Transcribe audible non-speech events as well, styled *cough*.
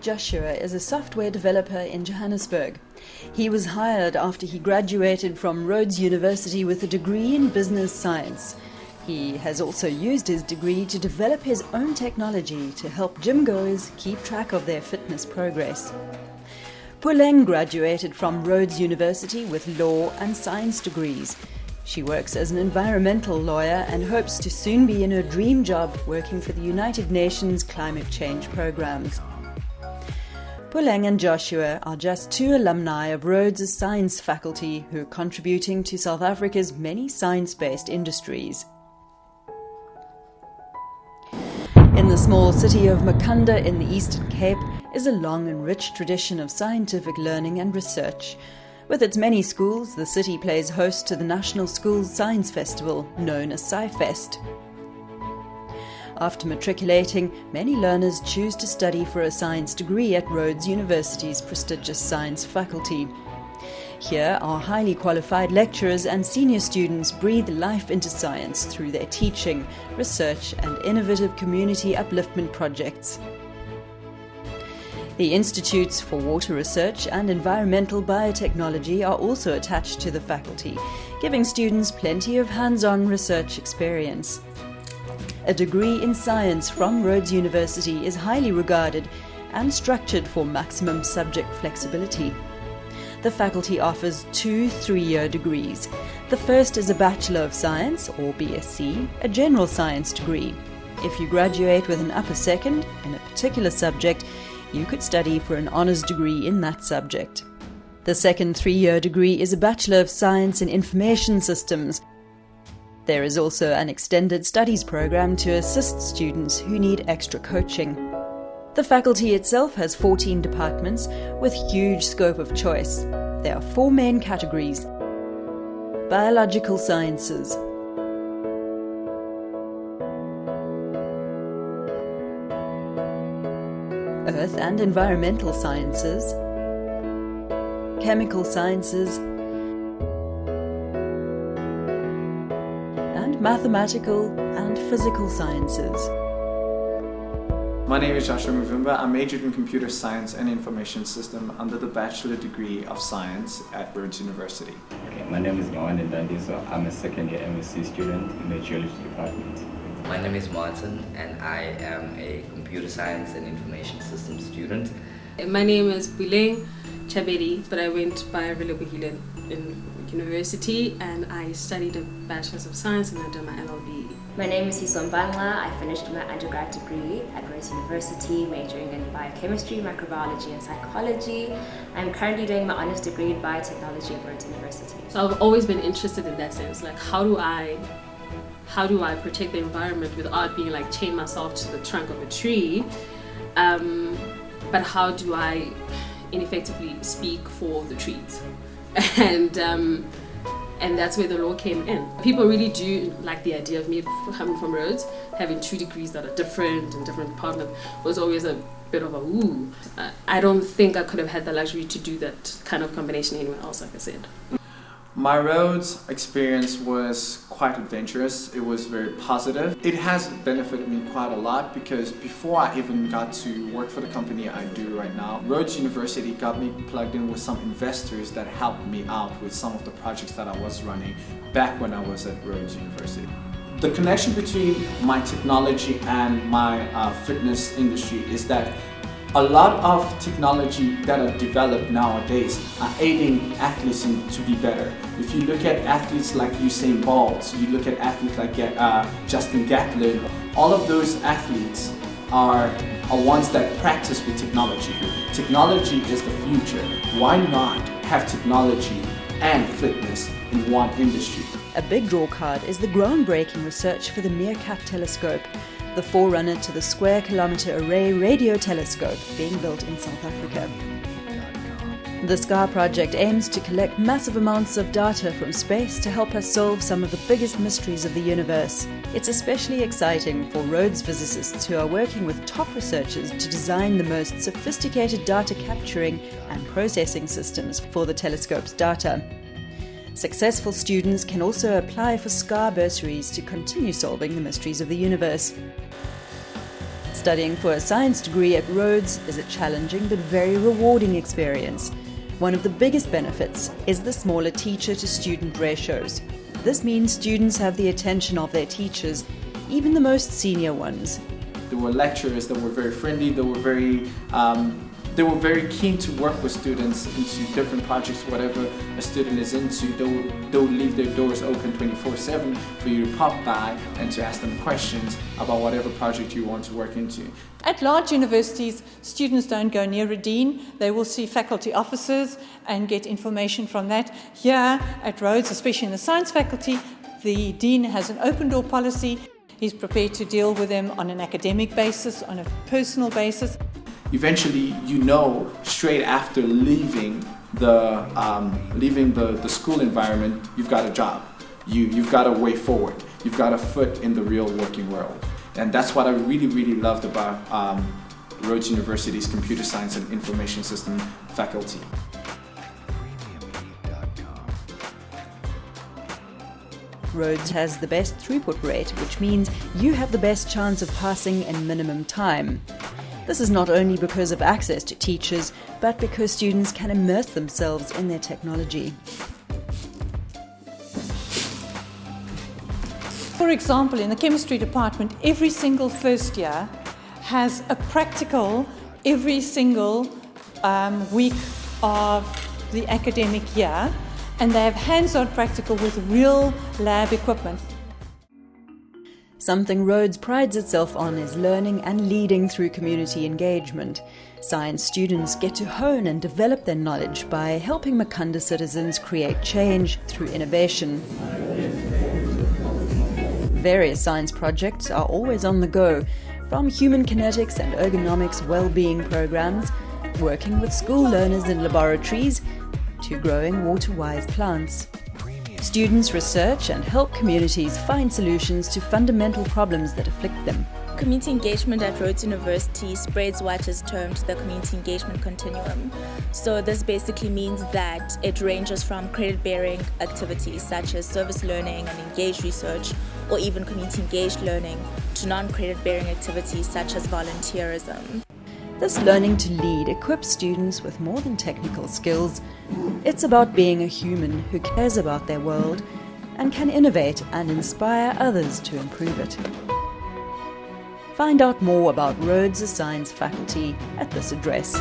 Joshua is a software developer in Johannesburg. He was hired after he graduated from Rhodes University with a degree in business science. He has also used his degree to develop his own technology to help gym goers keep track of their fitness progress. Puleng graduated from Rhodes University with law and science degrees. She works as an environmental lawyer and hopes to soon be in her dream job working for the United Nations climate change programs. Puleng and Joshua are just two alumni of Rhodes' science faculty who are contributing to South Africa's many science-based industries. In the small city of Makhanda in the Eastern Cape is a long and rich tradition of scientific learning and research. With its many schools, the city plays host to the National Schools Science Festival, known as SciFest. After matriculating, many learners choose to study for a science degree at Rhodes University's prestigious science faculty. Here, our highly qualified lecturers and senior students breathe life into science through their teaching, research and innovative community upliftment projects. The Institutes for Water Research and Environmental Biotechnology are also attached to the faculty, giving students plenty of hands-on research experience. A degree in science from Rhodes University is highly regarded and structured for maximum subject flexibility. The faculty offers two three-year degrees. The first is a Bachelor of Science, or BSc, a general science degree. If you graduate with an upper second in a particular subject, you could study for an honours degree in that subject. The second three-year degree is a Bachelor of Science in Information Systems, there is also an extended studies program to assist students who need extra coaching. The faculty itself has 14 departments with huge scope of choice. There are four main categories. Biological Sciences, Earth and Environmental Sciences, Chemical Sciences, and mathematical and physical sciences. My name is Joshua Mavumba. I majored in computer science and information system under the bachelor degree of science at Rhodes University. Okay, my name is Yawan Ndandiso. I'm a second year MSc student in the geology department. My name is Martin and I am a computer science and information systems student. My name is Puleng Chabedi, but I went by Relebohile in university and I studied a Bachelor's of Science and I did my LLB. My name is Hisom Bangla. I finished my undergrad degree at Rhodes University, majoring in biochemistry, microbiology and psychology. I'm currently doing my honors degree in biotechnology at Rhodes University. So I've always been interested in that sense, like how do I how do I protect the environment without being like chain myself to the trunk of a tree? Um, but how do I ineffectively speak for the trees? *laughs* and um, and that's where the law came in. People really do like the idea of me coming from Rhodes, having two degrees that are different and different department was always a bit of a ooh. Uh, I don't think I could have had the luxury to do that kind of combination anywhere else, like I said. My Rhodes experience was quite adventurous. It was very positive. It has benefited me quite a lot because before I even got to work for the company I do right now, Rhodes University got me plugged in with some investors that helped me out with some of the projects that I was running back when I was at Rhodes University. The connection between my technology and my uh, fitness industry is that a lot of technology that are developed nowadays are aiding athletes to be better. If you look at athletes like Usain Bolt, you look at athletes like uh, Justin Gatlin, all of those athletes are, are ones that practice with technology. Technology is the future. Why not have technology and fitness in one industry? A big draw card is the groundbreaking research for the MeerKAT telescope, the forerunner to the Square Kilometre Array radio telescope being built in South Africa. The SKA project aims to collect massive amounts of data from space to help us solve some of the biggest mysteries of the universe. It's especially exciting for Rhodes physicists who are working with top researchers to design the most sophisticated data capturing and processing systems for the telescope's data. Successful students can also apply for SKA bursaries to continue solving the mysteries of the universe. Studying for a science degree at Rhodes is a challenging but very rewarding experience. One of the biggest benefits is the smaller teacher to student ratios. This means students have the attention of their teachers, even the most senior ones. There were lecturers that were very friendly, that were very um, they were very keen to work with students into different projects, whatever a student is into. They would, they would leave their doors open 24-7 for you to pop by and to ask them questions about whatever project you want to work into. At large universities, students don't go near a dean. They will see faculty officers and get information from that. Here at Rhodes, especially in the science faculty, the dean has an open door policy. He's prepared to deal with them on an academic basis, on a personal basis eventually you know straight after leaving the um, leaving the, the school environment you've got a job you you've got a way forward you've got a foot in the real working world and that's what I really really loved about um, Rhodes University's computer science and information system faculty. Rhodes has the best throughput rate, which means you have the best chance of passing in minimum time. This is not only because of access to teachers, but because students can immerse themselves in their technology. For example, in the chemistry department, every single first year has a practical every single um, week of the academic year, and they have hands-on practical with real lab equipment. Something Rhodes prides itself on is learning and leading through community engagement. Science students get to hone and develop their knowledge by helping Makhanda citizens create change through innovation. Various science projects are always on the go, from human kinetics and ergonomics well-being programs, working with school learners in laboratories, to growing water-wise plants. Students research and help communities find solutions to fundamental problems that afflict them. Community engagement at Rhodes University spreads what is termed the community engagement continuum. So this basically means that it ranges from credit-bearing activities such as service learning and engaged research or even community engaged learning to non-credit bearing activities such as volunteerism. This learning to lead equips students with more than technical skills. It's about being a human who cares about their world and can innovate and inspire others to improve it. Find out more about Rhodes' Science faculty at this address.